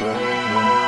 Yeah.